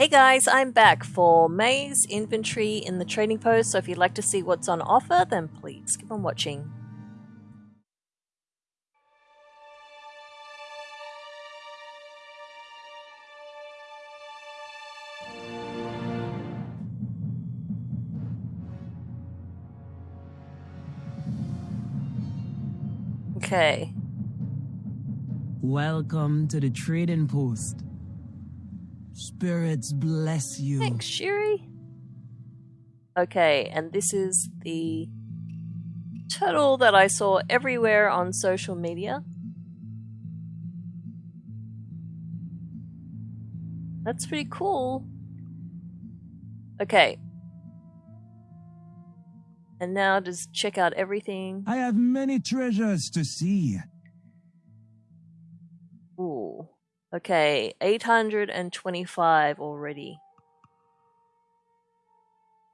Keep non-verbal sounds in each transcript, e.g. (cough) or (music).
Hey guys, I'm back for May's inventory in the trading post, so if you'd like to see what's on offer, then please keep on watching. Okay. Welcome to the trading post. Spirits bless you. Thanks, Shiri. Okay, and this is the turtle that I saw everywhere on social media. That's pretty cool. Okay. And now just check out everything. I have many treasures to see. Okay, 825 already.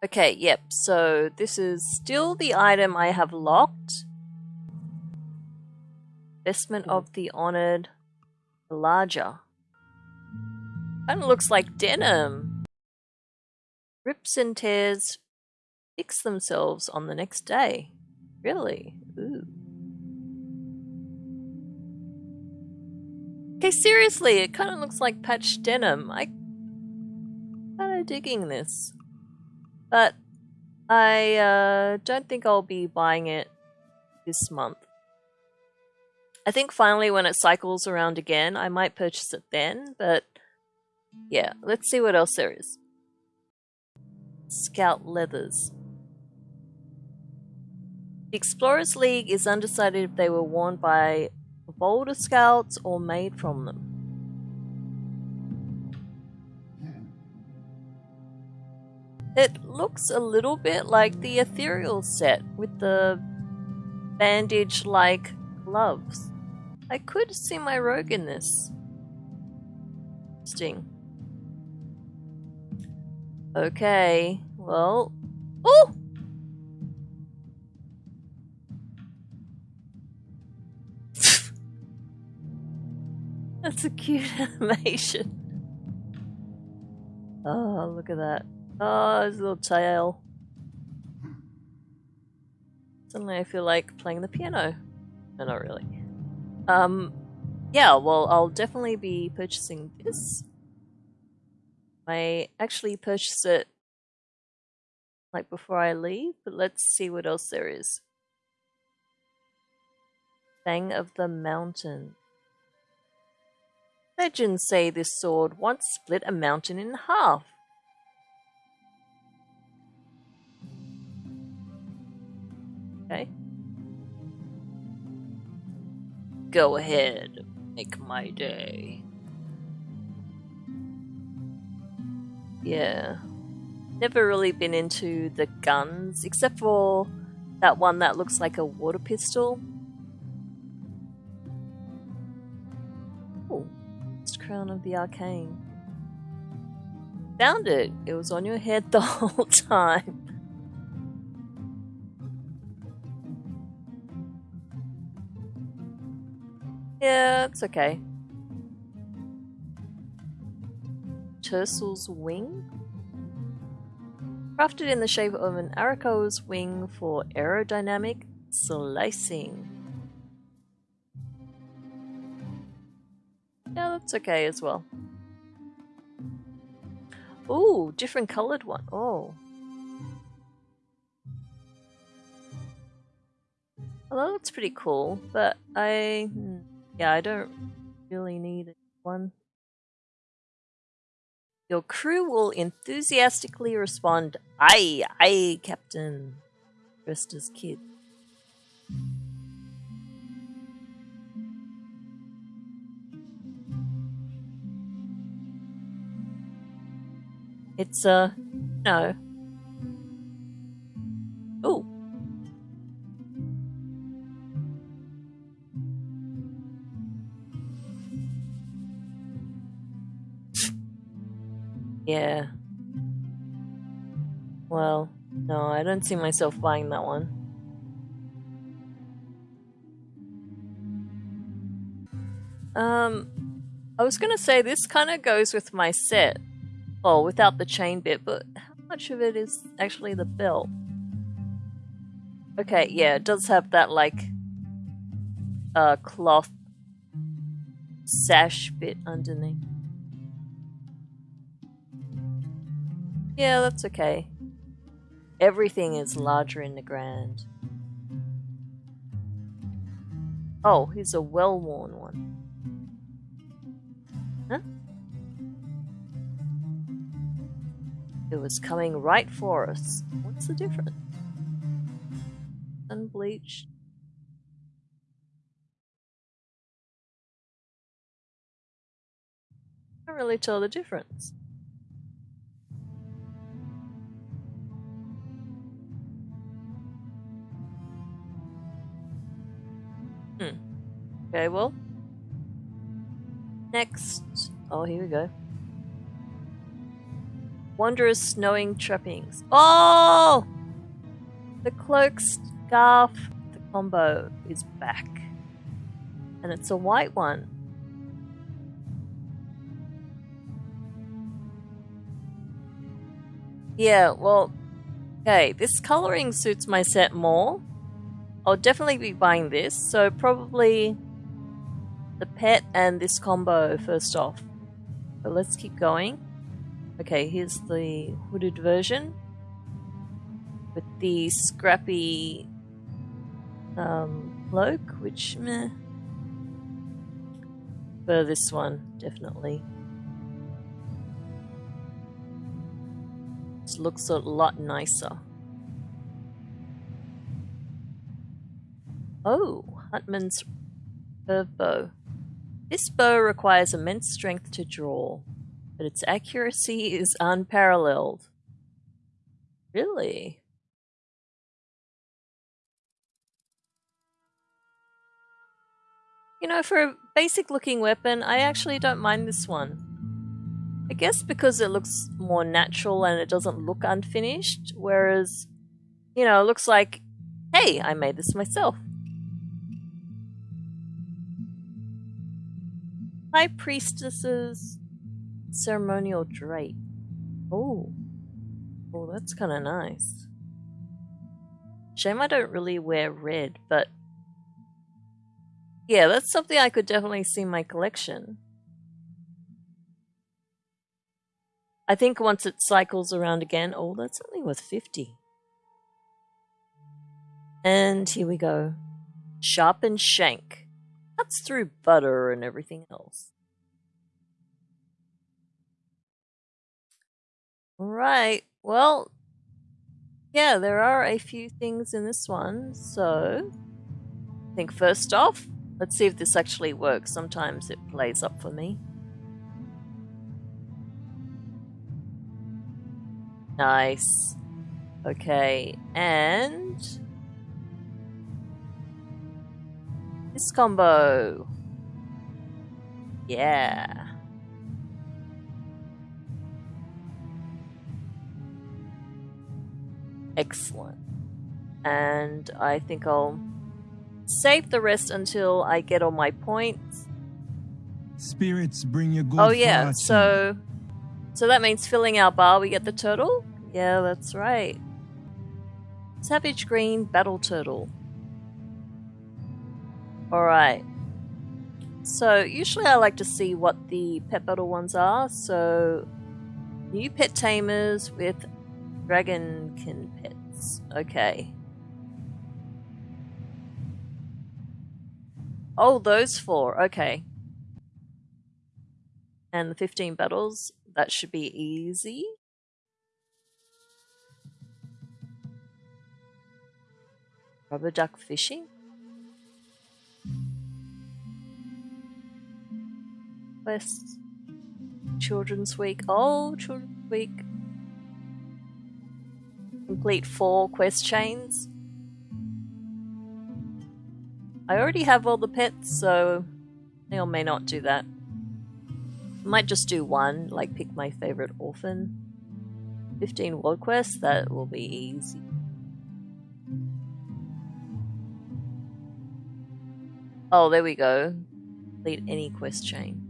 Okay, yep, so this is still the item I have locked. Vestment of the Honored Larger. Kinda looks like denim. Rips and tears fix themselves on the next day. Really? Okay, seriously, it kind of looks like patched denim. I kind of digging this. But I uh, don't think I'll be buying it this month. I think finally when it cycles around again, I might purchase it then, but yeah, let's see what else there is. Scout Leathers. The Explorers League is undecided if they were worn by Boulder Scouts or made from them. It looks a little bit like the Ethereal set with the bandage-like gloves. I could see my rogue in this. Interesting. Okay, well... Oh! That's a cute animation. Oh, look at that. Oh, his little tail. Suddenly I feel like playing the piano. No, not really. Um, yeah, well, I'll definitely be purchasing this. I actually purchased it like before I leave, but let's see what else there is. Fang of the Mountain. Legends say this sword once split a mountain in half. Okay. Go ahead, make my day. Yeah. Never really been into the guns, except for that one that looks like a water pistol. Crown of the arcane. Found it! It was on your head the (laughs) whole time. Yeah, it's okay. Tersel's wing? Crafted in the shape of an Arakkoa's wing for aerodynamic slicing. Yeah, that's okay as well. Ooh, different colored one. Oh. Well, that's pretty cool, but I... Hmm, yeah, I don't really need one. Your crew will enthusiastically respond, Aye, aye, Captain, dressed as kids. It's, uh, no. Oh. yeah. Well, no, I don't see myself buying that one. Um, I was gonna say this kind of goes with my set Oh, without the chain bit, but how much of it is actually the belt? Okay, yeah, it does have that, like, uh, cloth sash bit underneath. Yeah, that's okay. Everything is larger in the grand. Oh, here's a well-worn one. It was coming right for us. What's the difference? Unbleached. Can't really tell the difference. Hmm. Okay, well. Next. Oh, here we go. Wondrous snowing trappings. Oh! The cloak scarf, the combo is back. And it's a white one. Yeah, well, okay, this coloring suits my set more. I'll definitely be buying this, so probably the pet and this combo first off. But let's keep going. Okay, here's the hooded version with the scrappy um, cloak, which meh. For this one, definitely. This looks a lot nicer. Oh, Huntman's curve bow. This bow requires immense strength to draw, but its accuracy is unparalleled. Really? You know, for a basic looking weapon, I actually don't mind this one. I guess because it looks more natural and it doesn't look unfinished, whereas, you know, it looks like, hey, I made this myself. High Priestess's ceremonial drape. Oh. Oh, that's kind of nice. Shame I don't really wear red, but yeah, that's something I could definitely see my collection. I think once it cycles around again, oh, that's only worth 50. And here we go. Sharpened shank. That's through butter and everything else. Alright, well, yeah, there are a few things in this one, so I think first off, Let's see if this actually works. Sometimes it plays up for me. Nice. Okay, and... This combo. Yeah. Excellent. And I think I'll save the rest until I get all my points. Spirits bring you good Oh yeah, fortune. so so that means filling our bar we get the turtle? Yeah, that's right. Savage Green Battle Turtle. Alright. So usually I like to see what the pet battle ones are, so new pet tamers with dragonkin pets. Okay. Oh, those four. Okay. And the 15 battles. That should be easy. Rubber duck fishing? Quest. Children's Week. Oh, Children's Week. Complete four quest chains. I already have all the pets, so may or may not do that. Might just do one, like pick my favorite orphan. 15 world quests, that will be easy. Oh, there we go. Complete any quest chain.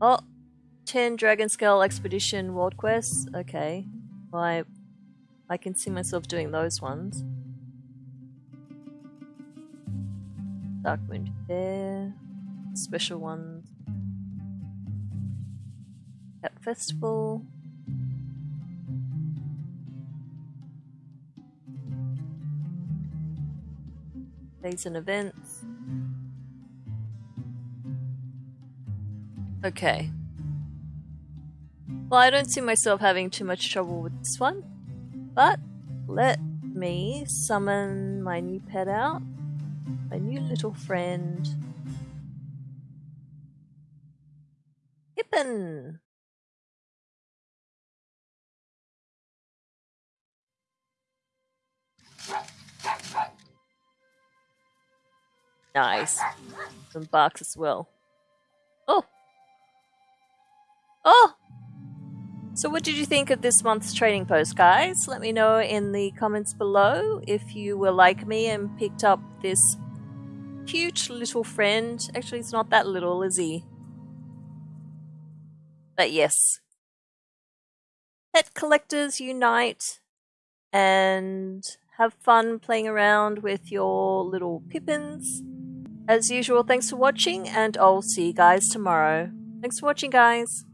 Oh, 10 Dragonscale Expedition World Quests. Okay. Well, I, I can see myself doing those ones. Dark Moon Fair. Special ones. Cat Festival. Days and events. Okay. Well, I don't see myself having too much trouble with this one. But let me summon my new pet out. My new little friend. Pippin! Nice. Some barks as well. Oh! Oh! So what did you think of this month's trading post, guys? Let me know in the comments below if you were like me and picked up this cute little friend. Actually, it's not that little, is he? But yes. Pet collectors unite and have fun playing around with your little pippins. As usual, thanks for watching and I'll see you guys tomorrow. Thanks for watching, guys.